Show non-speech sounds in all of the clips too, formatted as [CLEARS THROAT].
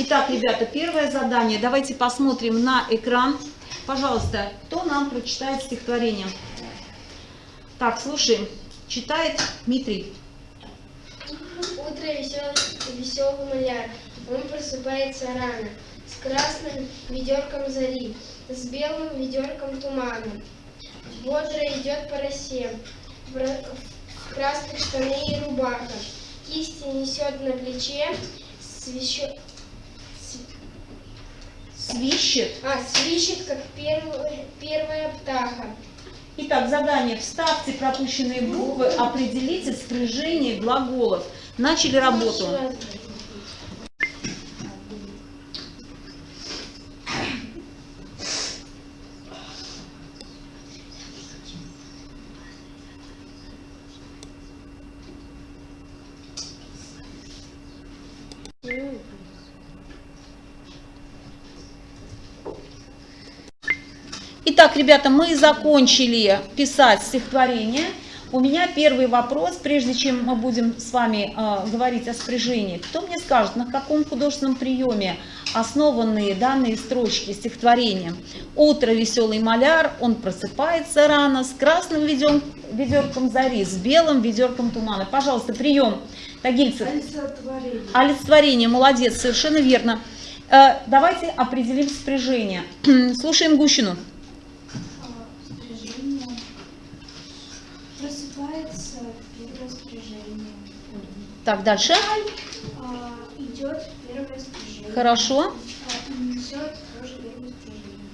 Итак, ребята, первое задание. Давайте посмотрим на экран. Пожалуйста, кто нам прочитает стихотворение? Так, слушаем. Читает Дмитрий. Утро весел, веселый маляр, он просыпается рано, с красным ведерком зари, с белым ведерком тумана. Бодро идет по росе, в, ра- в красных штаны и рубаха, кисти несет на плече, свещет, Свищет. а, свищет, как первая, первая птаха. Итак, задание. Вставьте пропущенные буквы, определите спряжение глаголов. Начали работу. Итак, ребята, мы закончили писать стихотворение. У меня первый вопрос, прежде чем мы будем с вами э, говорить о спряжении. Кто мне скажет, на каком художественном приеме основаны данные строчки стихотворения? Утро веселый маляр, он просыпается рано с красным ведем- ведерком зари, с белым ведерком тумана. Пожалуйста, прием. Тагильцев. Олицетворение, молодец, совершенно верно. Э, давайте определим спряжение. [CLEARS THROAT] Слушаем Гущину. Спряжение. Просыпается первое спряжение. Так, дальше. А, идет первое спряжение. Хорошо. А, и несет тоже первое спряжение.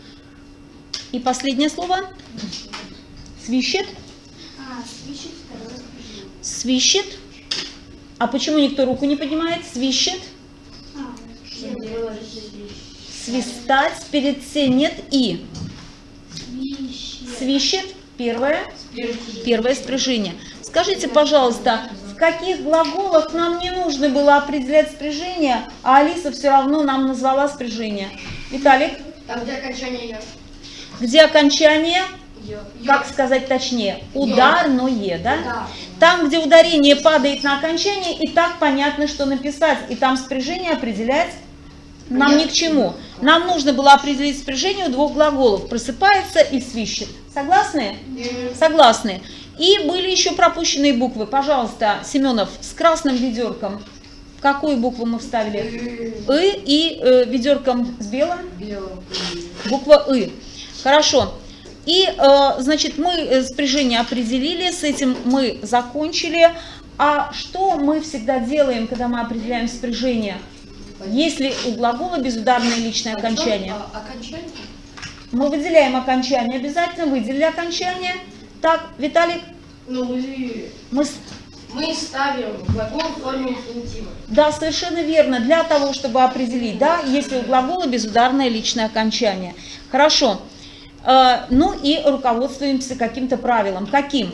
И последнее слово. Свищет. А, свищет второе спряжение. Свищет. А почему никто руку не поднимает? Свищет. А, Свистать перед «се» нет «и». свищет. Свищет. Первое. Первое спряжение. Скажите, пожалуйста, в каких глаголах нам не нужно было определять спряжение, а Алиса все равно нам назвала спряжение? Виталик, Там, где окончание «ё». где окончание? «Ё». Как сказать точнее? Ударное, да? Да. Там, где ударение падает на окончание, и так понятно, что написать. И там спряжение определять нам ни к чему. Нам нужно было определить спряжение у двух глаголов. Просыпается и свищет. Согласны? Согласны. И были еще пропущенные буквы. Пожалуйста, Семенов, с красным ведерком. Какую букву мы вставили? И и э, ведерком с белым? Буква И. Хорошо. И, э, значит, мы э, спряжение определили, с этим мы закончили. А что мы всегда делаем, когда мы определяем спряжение? Если у глагола безударное личное окончание. Окончание? Мы выделяем окончание, обязательно выделили окончание. Так, Виталик, Ну, мы, мы... ставим глагол в форме инфинитива. Да, совершенно верно, для того, чтобы определить, да, если у глагола безударное личное окончание. Хорошо. Э, ну и руководствуемся каким-то правилом. Каким?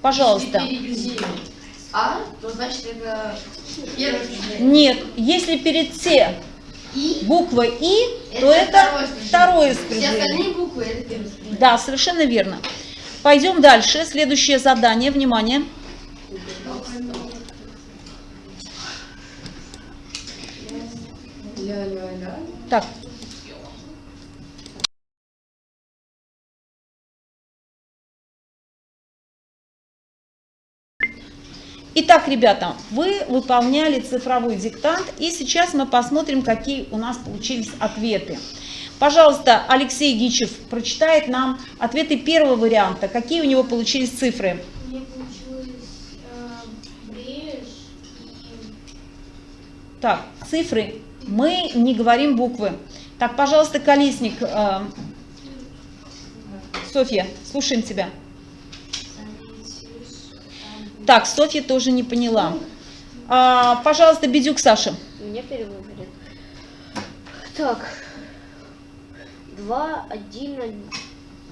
Пожалуйста. А, то значит это первое. Нет, если перед «те» И буква «и», то это второе второе Все остальные буквы это первое. Да, совершенно верно. Пойдем дальше. Следующее задание. Внимание. Так. Итак, ребята, вы выполняли цифровой диктант, и сейчас мы посмотрим, какие у нас получились ответы. Пожалуйста, Алексей Гичев прочитает нам ответы первого варианта. Какие у него получились цифры? Э, Так, цифры. Мы не говорим буквы. Так, пожалуйста, Колесник. э, Софья, слушаем тебя. Так, Софья тоже не поняла. А, пожалуйста, Бедюк Саша. Меня перевыбрали. Так. Два, один, один.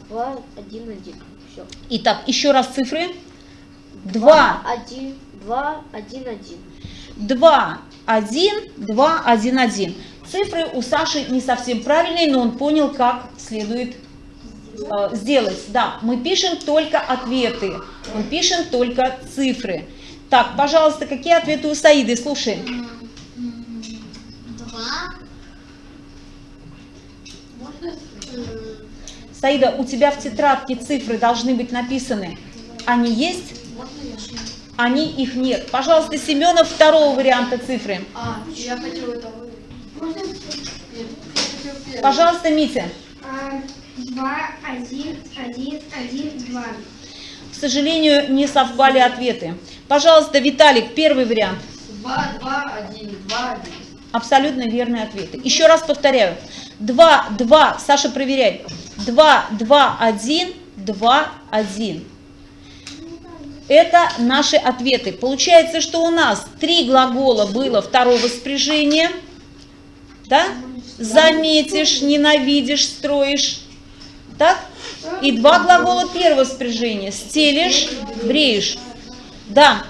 Два, один, один. Все. Итак, еще раз цифры. 2, Один, два, один, один. 2, 1, 2, 1, 1. Цифры у Саши не совсем правильные, но он понял, как следует э, сделать. Да, мы пишем только ответы, мы пишем только цифры. Так, пожалуйста, какие ответы у Саиды? Слушаем. Саида, у тебя в тетрадке цифры должны быть написаны. Они есть? Они их нет. Пожалуйста, Семенов второго варианта цифры. А, я хочу это. Пожалуйста, Митя. А, Два, один, один, один, два. К сожалению, не совпали ответы. Пожалуйста, Виталик, первый вариант. Два, два, один, два, один. Абсолютно верные ответы. Еще раз повторяю. 2, 2, Саша, проверяй. 2, 2, 1, 2, 1. Это наши ответы. Получается, что у нас три глагола было второго спряжения. Да? Заметишь, ненавидишь, строишь. Так? И два глагола первого спряжения. Стелишь, бреешь. Да.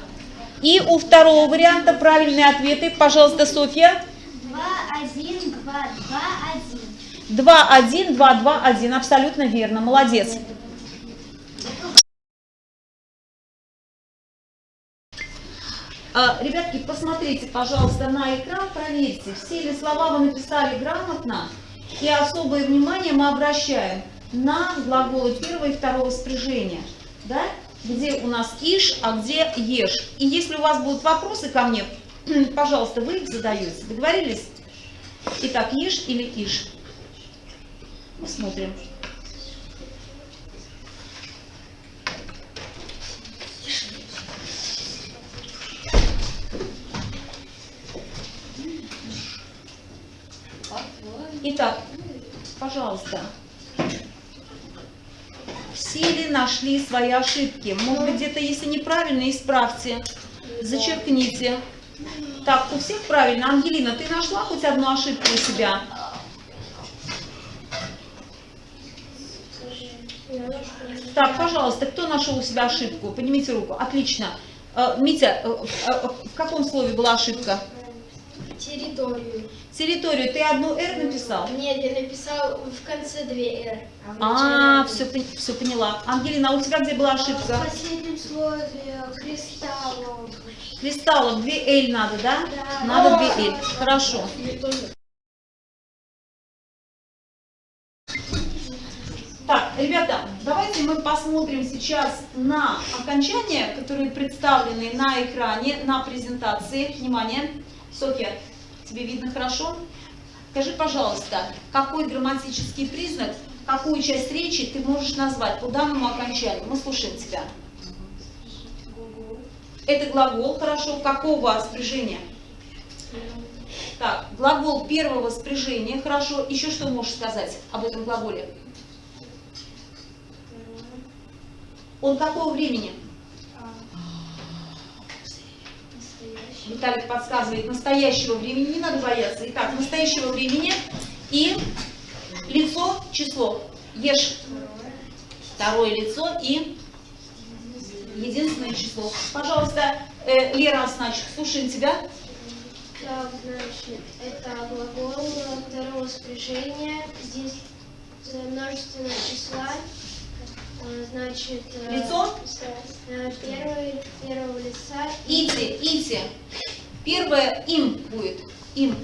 И у второго варианта правильные ответы. Пожалуйста, Софья. Два, один, два, два, один. 2, 1, 2, 2, 1. Абсолютно верно. Молодец. А, Ребятки, посмотрите, пожалуйста, на экран, проверьте, все ли слова вы написали грамотно. И особое внимание мы обращаем на глаголы первого и второго спряжения. Да? Где у нас ишь, а где ешь. И если у вас будут вопросы ко мне, [CLEARS THROAT] пожалуйста, вы их задаете. Договорились? Итак, ешь или ишь? Посмотрим. Итак, пожалуйста, все ли нашли свои ошибки? Может быть, где-то, если неправильно, исправьте, зачеркните. Так, у всех правильно. Ангелина, ты нашла хоть одну ошибку у себя? Так, пожалуйста, кто нашел у себя ошибку? Поднимите руку. Отлично. Э, Митя, э, э, в каком слове была ошибка? Территорию. Территорию. Ты одну «р» написал? Нет, я написал в конце две «р». в А, начале все, все поняла. Ангелина, а у тебя где была В ошибка? последнем слове кристаллов. Кристаллов, две «л» надо, да? Да. Надо две «л». Хорошо. Ребята, давайте мы посмотрим сейчас на окончания, которые представлены на экране, на презентации. Внимание. Софья, тебе видно хорошо? Скажи, пожалуйста, какой грамматический признак, какую часть речи ты можешь назвать по данному окончанию? Мы слушаем тебя. Это глагол, хорошо. Какого спряжения? Так, глагол первого спряжения, хорошо. Еще что можешь сказать об этом глаголе? Он какого времени? Виталик подсказывает настоящего времени, не надо бояться. Итак, настоящего времени и лицо, число. Ешь второе лицо и единственное число. Пожалуйста, э, Лера Осначек, слушаем тебя. Так, значит, это глагол второго спряжения. Здесь множественное числа. Э, Значит, э, Лицо? э, первый, первого лица. Ити, ити. Первое им будет. Им.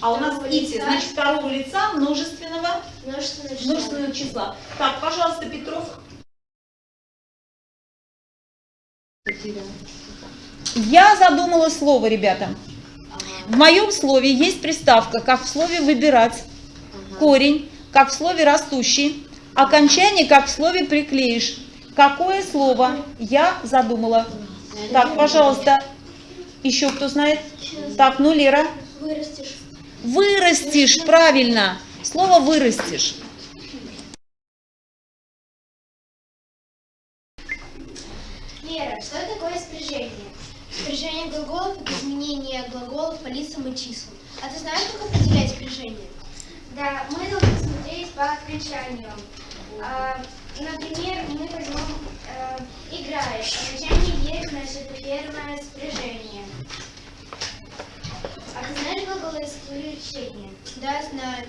А у нас ити, значит, второго лица множественного, Множественное число. множественного числа. Так, пожалуйста, Петров. Я задумала слово, ребята. В моем слове есть приставка, как в слове «выбирать», корень, как в слове «растущий», окончание, как в слове «приклеишь». Какое слово я задумала? Так, пожалуйста, еще кто знает? Так, ну, Лера. Вырастешь. Вырастешь, правильно. Слово вырастешь. Лера, что такое спряжение? Спряжение глаголов – это изменение глаголов по лицам и числам. А ты знаешь, как определять спряжение? Да, мы должны смотреть по окончанию. А, например, мы возьмем э, играет. Окончание значит, это первое спряжение. А ты знаешь глаголы исключения? Да, знаю.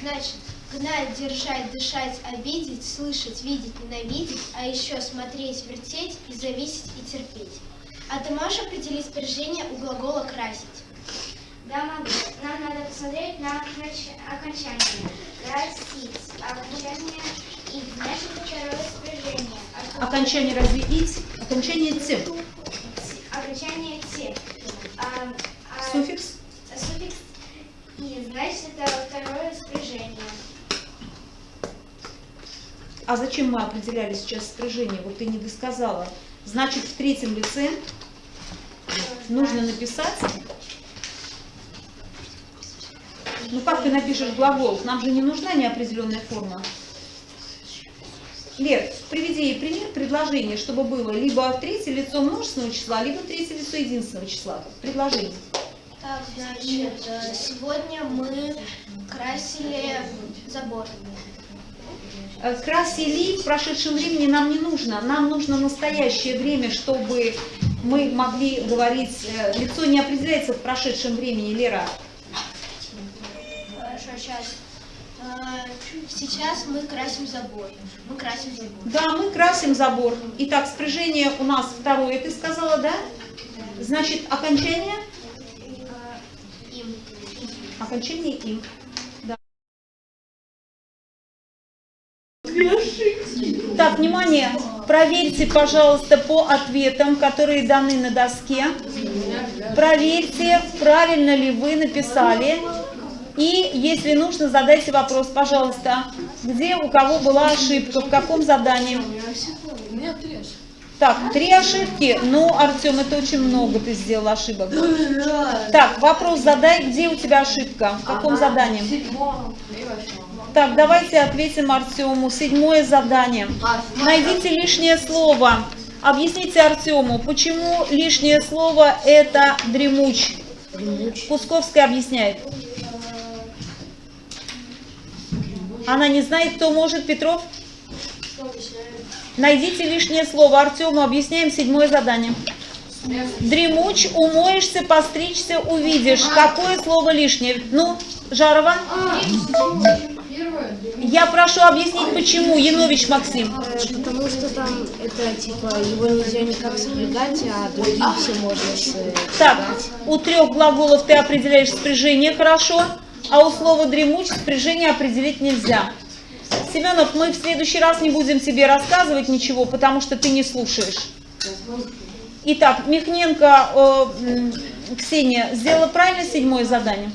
Значит, гнать, держать, дышать, обидеть, слышать, видеть, ненавидеть, а еще смотреть, вертеть и зависеть и терпеть. А ты можешь определить спряжение у глагола красить? Да, могу. Нам надо посмотреть на оконч- окончание. Красить. А окончание Окончание разве ить? Окончание т. Окончание «те». А, а Суффикс? суффикс «и», значит, это второе спряжение. А зачем мы определяли сейчас спряжение? Вот ты не досказала. Значит, в третьем лице нужно написать... Ну как ты напишешь глагол? Нам же не нужна неопределенная форма. Лер, приведи ей пример предложения, чтобы было либо третье лицо множественного числа, либо третье лицо единственного числа. Предложение. Так, значит, э, сегодня мы красили забор. Э, Красили в прошедшем времени нам не нужно. Нам нужно настоящее время, чтобы мы могли говорить... э, Лицо не определяется в прошедшем времени, Лера. Сейчас мы красим забор. Мы красим забор. Да, мы красим забор. Итак, спряжение у нас второе, ты сказала, да? Значит, окончание? Им. Окончание им. Да. Так, внимание, проверьте, пожалуйста, по ответам, которые даны на доске. Проверьте, правильно ли вы написали. И, если нужно, задайте вопрос, пожалуйста, где у кого была ошибка, в каком задании. Так, три ошибки. Ну, Артем, это очень много ты сделал ошибок. Так, вопрос задай, где у тебя ошибка, в каком задании. Так, давайте ответим Артему. Седьмое задание. Найдите лишнее слово. Объясните Артему, почему лишнее слово это дремуч. Кусковская объясняет. Она не знает, кто может, Петров? Найдите лишнее слово. Артему объясняем седьмое задание. Дремуч, умоешься, постричься, увидишь. Какое слово лишнее? Ну, Жарова? Я прошу объяснить, почему. Янович Максим. Потому что там это типа его нельзя никак сопрягать, а другие все можно с... Так, у трех глаголов ты определяешь спряжение хорошо, а у слова дремуч спряжение определить нельзя. Семенов, мы в следующий раз не будем тебе рассказывать ничего, потому что ты не слушаешь. Итак, Михненко э, Ксения сделала правильно седьмое задание?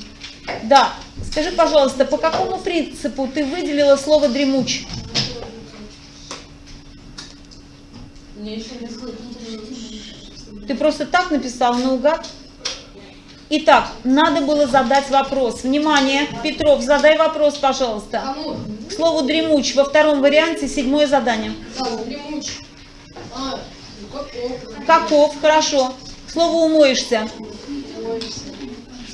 Да. Скажи, пожалуйста, по какому принципу ты выделила слово дремуч? Ты просто так написал наугад? Итак, надо было задать вопрос. Внимание, Петров, задай вопрос, пожалуйста. К слову дремуч во втором варианте седьмое задание. Каков, хорошо. К слову умоешься.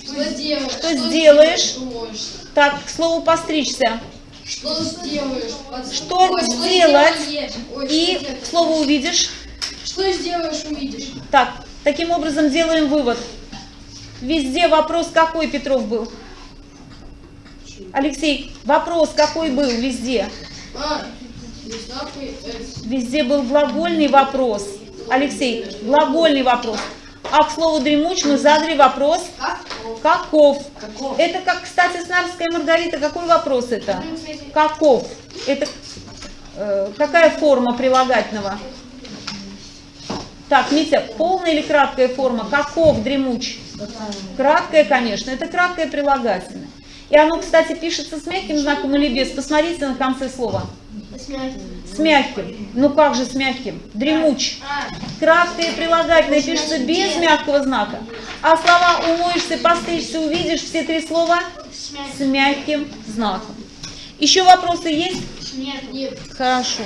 Что сделаешь? Что сделаешь? Умоешься. Так, к слову постричься. Что сделаешь? Под- Что Ой, сделать? Ой, И что к слову увидишь. Что сделаешь, увидишь. Так, таким образом делаем вывод. Везде вопрос какой, Петров, был? Алексей, вопрос какой был везде? Везде был глагольный вопрос. Алексей, глагольный вопрос. А к слову дремуч мы задали вопрос каков. Это как, кстати, Снарская Маргарита, какой вопрос это? Каков? Это э, какая форма прилагательного? Так, Митя, полная или краткая форма? Каков дремуч? Краткая, конечно, это краткое прилагательное. И оно, кстати, пишется с мягким знаком или без. Посмотрите на конце слова. С мягким. Ну как же с мягким? Дремуч. Краткое прилагательное пишется без мягкого знака. А слова умоешься, постричься, увидишь, все три слова с мягким знаком. Еще вопросы есть? Нет. Хорошо.